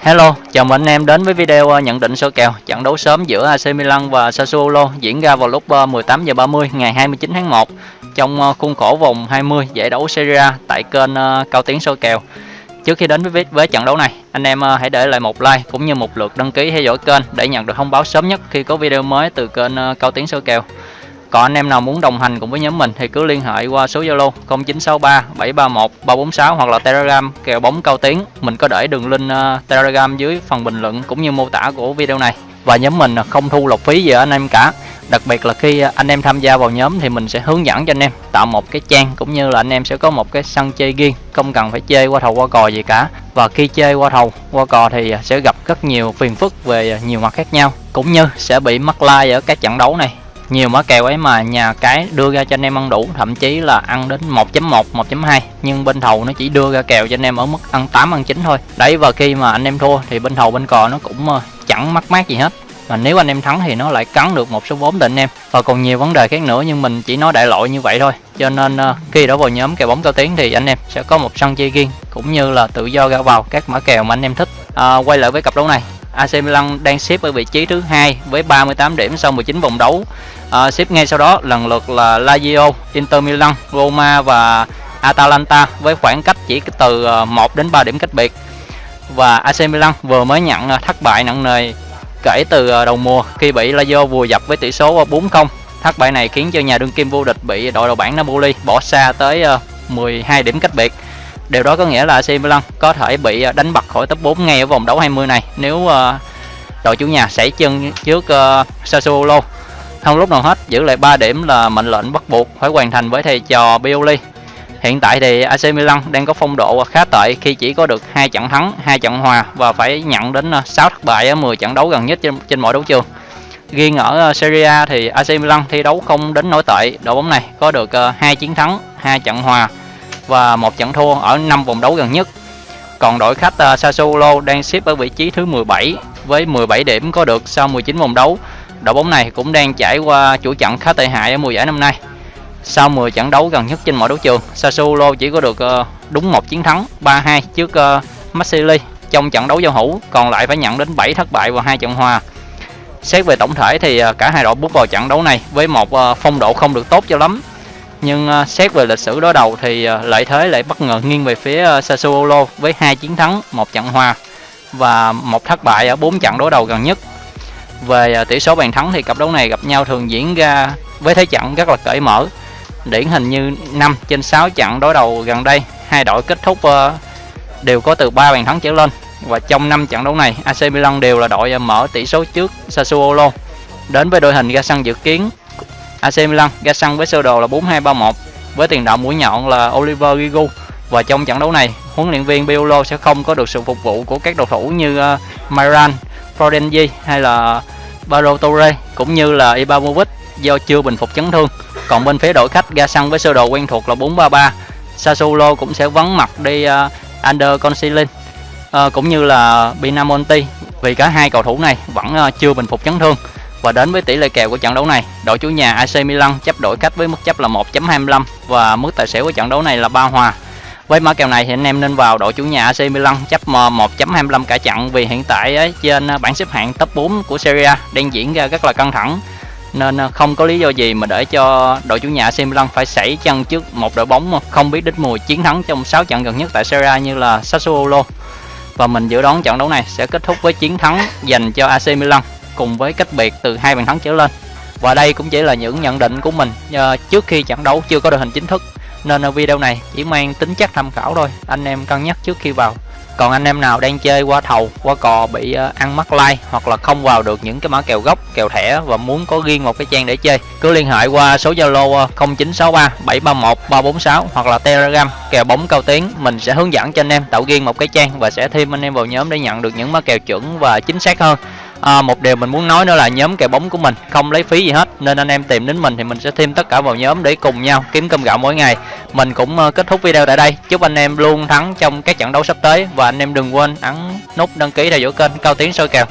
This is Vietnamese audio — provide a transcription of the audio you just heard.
Hello, chào mừng anh em đến với video ờ, nhận định sơ kèo trận đấu sớm giữa AC Milan và Sassuolo diễn ra vào lúc ờ, 18h30 ngày 29 tháng 1 trong ờ, khuôn khổ vòng 20 giải đấu Serie A tại kênh Cao Tiến sơ kèo. Trước khi đến với với trận đấu này, anh em hãy để lại một like cũng như một lượt đăng ký theo dõi kênh để nhận được thông báo sớm nhất khi có video mới từ kênh Cao Tiến sơ kèo. Còn anh em nào muốn đồng hành cùng với nhóm mình thì cứ liên hệ qua số Zalo 0963 731 346 hoặc là Telegram kèo bóng cao tiếng. Mình có để đường link uh, Telegram dưới phần bình luận cũng như mô tả của video này. Và nhóm mình không thu lọc phí gì ở anh em cả. Đặc biệt là khi anh em tham gia vào nhóm thì mình sẽ hướng dẫn cho anh em tạo một cái trang cũng như là anh em sẽ có một cái sân chơi riêng, không cần phải chơi qua thầu qua cò gì cả. Và khi chơi qua thầu qua cò thì sẽ gặp rất nhiều phiền phức về nhiều mặt khác nhau, cũng như sẽ bị mắc like ở các trận đấu này nhiều mã kèo ấy mà nhà cái đưa ra cho anh em ăn đủ thậm chí là ăn đến 1.1 1.2 nhưng bên thầu nó chỉ đưa ra kèo cho anh em ở mức ăn 8 ăn 9 thôi. Đấy và khi mà anh em thua thì bên thầu bên cò nó cũng ờ, chẳng mắc mát gì hết. Mà nếu anh em thắng thì nó lại cắn được một số vốn từ anh em. Và còn nhiều vấn đề khác nữa nhưng mình chỉ nói đại loại như vậy thôi. Cho nên ờ, khi đã vào nhóm kèo bóng cao tiếng thì anh em sẽ có một sân chơi riêng cũng như là tự do ra vào các mã kèo mà anh em thích. À, quay lại với cặp đấu này. AC Milan đang xếp ở vị trí thứ hai với 38 điểm sau 19 vòng đấu. À, xếp ngay sau đó lần lượt là Lazio, Inter Milan, Roma và Atalanta với khoảng cách chỉ từ à, 1 đến 3 điểm cách biệt. Và AC Milan vừa mới nhận à, thất bại nặng nề kể từ à, đầu mùa khi bị Lazio vùa dập với tỷ số 4-0. Thất bại này khiến cho nhà đương kim vô địch bị đội đầu bảng Napoli bỏ xa tới 12 điểm cách biệt. Điều đó có nghĩa là AC Milan có thể bị à, đánh bật khỏi top 4 ngay ở vòng đấu 20 này nếu uh, đội chủ nhà sảy chân trước uh, Sassuolo. Không lúc nào hết, giữ lại 3 điểm là mệnh lệnh bắt buộc phải hoàn thành với thầy trò Pioli. Hiện tại thì AC Milan đang có phong độ khá tệ khi chỉ có được hai trận thắng, hai trận hòa và phải nhận đến 6 thất bại ở 10 trận đấu gần nhất trên, trên mọi đấu trường. Riêng ở Serie A thì AC Milan thi đấu không đến nổi tệ, đội bóng này có được hai chiến thắng, hai trận hòa và một trận thua ở 5 vòng đấu gần nhất. Còn đội khách uh, Sassuolo đang xếp ở vị trí thứ 17 với 17 điểm có được sau 19 vòng đấu. Đội bóng này cũng đang trải qua chuỗi trận khá tệ hại ở mùa giải năm nay. Sau 10 trận đấu gần nhất trên mọi đấu trường, Sassuolo chỉ có được uh, đúng một chiến thắng 3-2 trước uh, Marseille trong trận đấu giao hữu, còn lại phải nhận đến 7 thất bại và hai trận hòa. Xét về tổng thể thì cả hai đội bước vào trận đấu này với một phong độ không được tốt cho lắm nhưng uh, xét về lịch sử đối đầu thì uh, lợi thế lại bất ngờ nghiêng về phía uh, Sassuolo với hai chiến thắng, một trận hòa và một thất bại ở bốn trận đối đầu gần nhất. Về uh, tỷ số bàn thắng thì cặp đấu này gặp nhau thường diễn ra với thế trận rất là cởi mở. Điển hình như 5 trên 6 trận đối đầu gần đây, hai đội kết thúc uh, đều có từ 3 bàn thắng trở lên. Và trong 5 trận đấu này, AC Milan đều là đội mở tỷ số trước Sassuolo. Đến với đội hình ra sân dự kiến AC Milan ra sân với sơ đồ là 4-2-3-1 với tiền đạo mũi nhọn là Oliver Giroud và trong trận đấu này huấn luyện viên Piolo sẽ không có được sự phục vụ của các cầu thủ như uh, Myran, Florenzi hay là Baro Torre cũng như là Ibrahimovic do chưa bình phục chấn thương. Còn bên phía đội khách ra sân với sơ đồ quen thuộc là 4-3-3, Sassuolo cũng sẽ vắng mặt đi uh, Under Consilin uh, ờ, cũng như là Pinamonti vì cả hai cầu thủ này vẫn uh, chưa bình phục chấn thương. Và đến với tỷ lệ kèo của trận đấu này, đội chủ nhà AC Milan chấp đội khách với mức chấp là 1.25 và mức tài xỉu của trận đấu này là ba hòa. Với mã kèo này thì anh em nên vào đội chủ nhà AC Milan chấp 1.25 cả trận vì hiện tại trên bảng xếp hạng top 4 của Serie A đang diễn ra rất là căng thẳng nên ờ, không có lý do gì mà để cho đội chủ nhà AC Milan phải sảy chân trước một đội bóng không biết đích mùi chiến thắng trong 6 trận gần nhất tại Serie A như là Sassuolo. Và mình dự đoán trận đấu này sẽ kết thúc với chiến thắng dành cho AC Milan cùng với cách biệt từ hai bàn thắng trở lên. Và đây cũng chỉ là những nhận định của mình uh, trước khi trận đấu chưa có đội hình chính thức nên video này chỉ mang tính chất tham khảo thôi. Anh em cân nhắc trước khi vào. Còn anh em nào đang chơi qua thầu qua cò bị uh, ăn mắc like hoặc là không vào được những cái mã kèo gốc kèo thẻ và muốn có riêng một cái trang để chơi cứ liên hệ qua số zalo 0963 731 346 hoặc là telegram kèo bóng cao tiếng mình sẽ hướng dẫn cho anh em tạo riêng một cái trang và sẽ thêm anh em vào nhóm để nhận được những mã kèo chuẩn và chính xác hơn à, một điều mình muốn nói nữa là nhóm kèo bóng của mình không lấy phí gì hết nên anh em tìm đến mình thì mình sẽ thêm tất cả vào nhóm để cùng nhau kiếm cơm gạo mỗi ngày. Mình cũng ờ, kết thúc video tại đây. Chúc anh em luôn thắng trong các trận đấu sắp tới và anh em đừng quên ấn nút đăng ký theo dõi kênh cao tiến soi kèo.